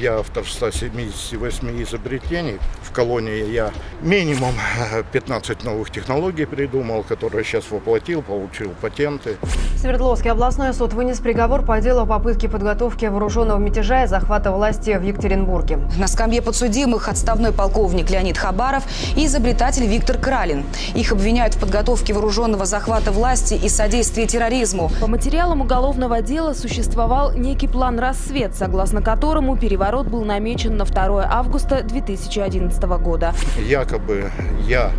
Я автор 178 изобретений. В колонии я минимум 15 новых технологий придумал, которые сейчас воплотил, получил патенты. Свердловский областной суд вынес приговор по делу о попытке подготовки вооруженного мятежа и захвата власти в Екатеринбурге. На скамье подсудимых отставной полковник Леонид Хабаров и изобретатель Виктор Кралин. Их обвиняют в подготовке вооруженного захвата власти и содействии терроризму. По материалам уголовного дела существовал некий план «Рассвет», согласно которому переворот был намечен на 2 августа 2011 года. Якобы я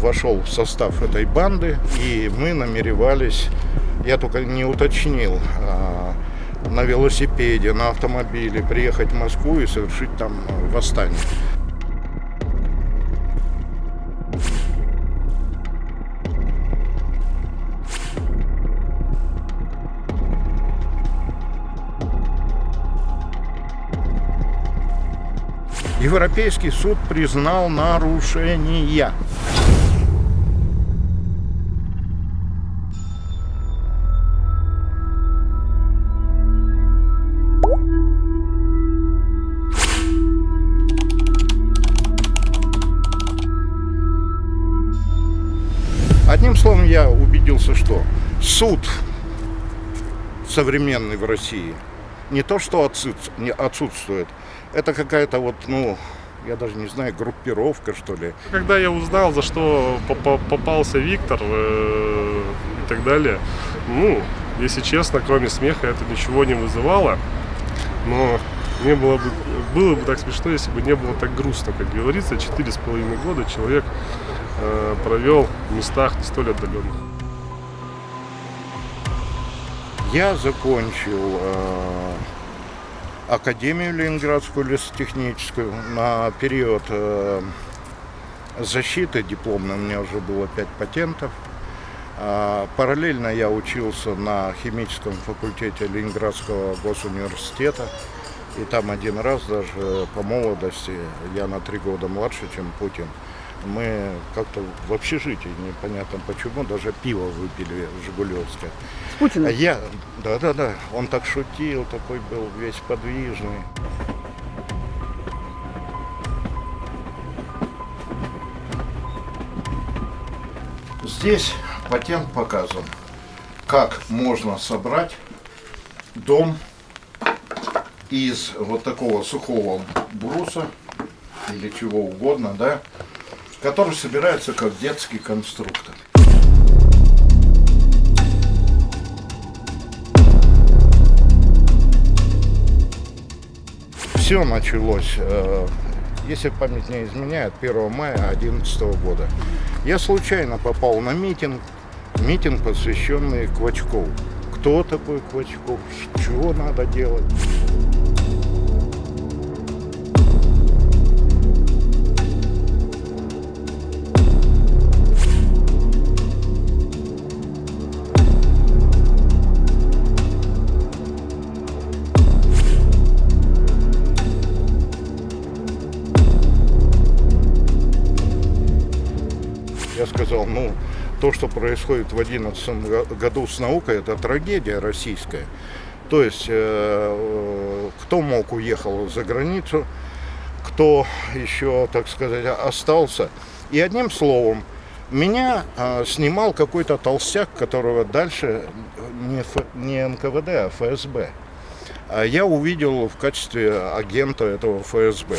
вошел в состав этой банды, и мы намеревались, я только не уточнил, а, на велосипеде, на автомобиле приехать в Москву и совершить там восстание. Европейский суд признал нарушения. Одним словом, я убедился, что суд современный в России не то что отсутствует, это какая-то вот, ну, я даже не знаю, группировка, что ли. Когда я узнал, за что попался Виктор э, и так далее, ну, если честно, кроме смеха это ничего не вызывало. Но мне было бы, было бы так смешно, если бы не было так грустно, как говорится. Четыре с половиной года человек э, провел в местах не столь отдаленных. Я закончил э, Академию Ленинградскую лесотехническую на период э, защиты дипломной у меня уже было 5 патентов. А, параллельно я учился на химическом факультете Ленинградского госуниверситета. И там один раз даже по молодости, я на три года младше, чем Путин, мы как-то в общежитии, непонятно почему, даже пиво выпили Жигулевское. С Путиным? Я, да-да-да, он так шутил, такой был весь подвижный. Здесь патент показан, как можно собрать дом из вот такого сухого бруса или чего угодно, да, который собирается как детский конструктор. Все началось, э, если память не изменяет, 1 мая 2011 года. Я случайно попал на митинг, митинг, посвященный Квачкову. Кто такой Квачков, что надо делать? Я сказал, ну, то, что происходит в 2011 году с наукой, это трагедия российская. То есть, э, кто мог уехал за границу, кто еще, так сказать, остался. И одним словом, меня э, снимал какой-то толстяк, которого дальше не, Ф, не НКВД, а ФСБ. А я увидел в качестве агента этого ФСБ.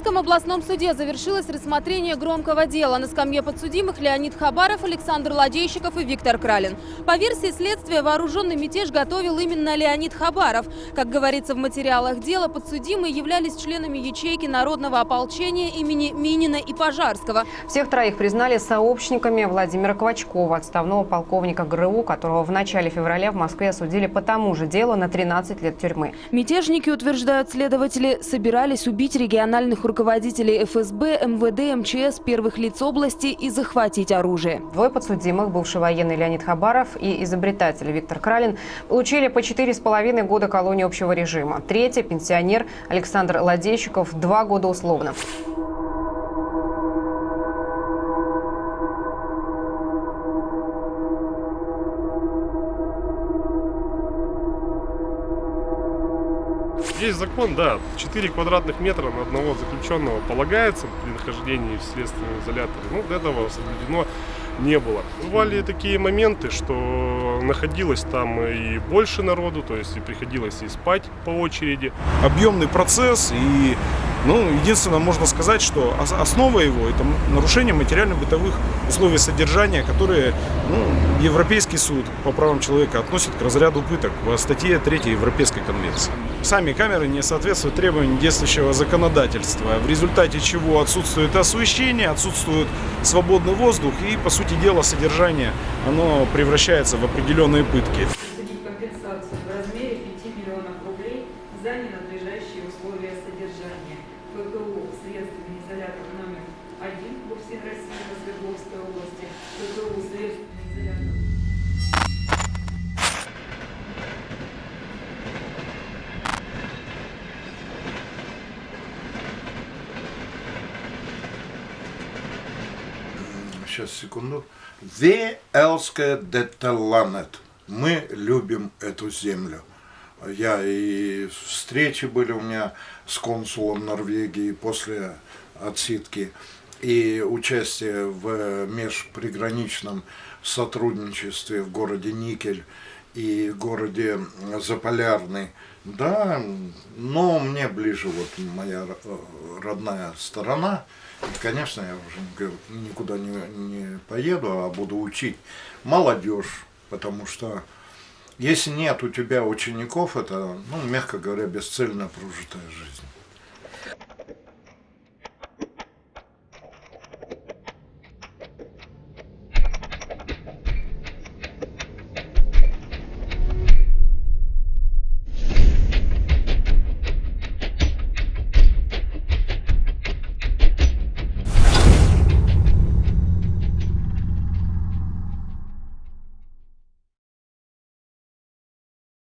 Свердловском областном суде завершилось рассмотрение громкого дела. На скамье подсудимых Леонид Хабаров, Александр Ладейщиков и Виктор Кралин. По версии следствия, вооруженный мятеж готовил именно Леонид Хабаров. Как говорится в материалах дела, подсудимые являлись членами ячейки народного ополчения имени Минина и Пожарского. Всех троих признали сообщниками Владимира Квачкова, отставного полковника ГРУ, которого в начале февраля в Москве осудили по тому же делу на 13 лет тюрьмы. Мятежники, утверждают следователи, собирались убить региональных руководителей ФСБ, МВД, МЧС, первых лиц области и захватить оружие. Двое подсудимых, бывший военный Леонид Хабаров и изобретатель Виктор Кралин, получили по четыре с половиной года колонии общего режима. Третий – пенсионер Александр Ладейщиков, два года условно. Есть закон, да, 4 квадратных метра на одного заключенного полагается при нахождении в следственном изоляторе. Ну, до этого соблюдено не было. Бывали такие моменты, что находилось там и больше народу, то есть и приходилось и спать по очереди. объемный процесс и ну, единственное, можно сказать, что ос- основа его – это нарушение материально-бытовых условий содержания, которые ну, Европейский суд по правам человека относит к разряду пыток в статье 3 Европейской конвенции. Сами камеры не соответствуют требованиям действующего законодательства, в результате чего отсутствует освещение, отсутствует свободный воздух и, по сути дела, содержание оно превращается в определенные пытки. компенсацию в размере 5 миллионов рублей за ненадлежащие условия содержания. ФГУ следственный изолятор номер 1 по всей России по Свердловской области, ФГУ следственный изолятор Сейчас, секунду. Elske Detelanet. Мы любим эту землю. Я и встречи были у меня с консулом Норвегии после отсидки, и участие в межприграничном сотрудничестве в городе Никель и городе Заполярный. Да, но мне ближе вот моя э, родная сторона. И, конечно, я уже никуда не, не поеду, а буду учить молодежь, потому что если нет у тебя учеников, это, ну, мягко говоря, бесцельно прожитая жизнь.